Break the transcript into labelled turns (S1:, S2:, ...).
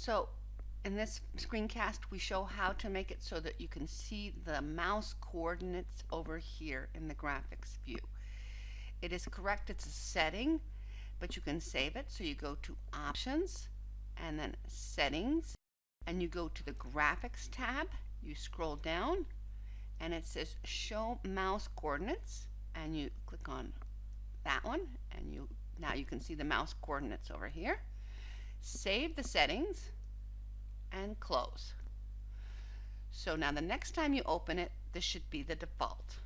S1: So in this screencast, we show how to make it so that you can see the mouse coordinates over here in the graphics view. It is correct, it's a setting, but you can save it. So you go to Options and then Settings and you go to the Graphics tab. You scroll down and it says Show Mouse Coordinates and you click on that one and you now you can see the mouse coordinates over here. Save the settings and close. So now the next time you open it, this should be the default.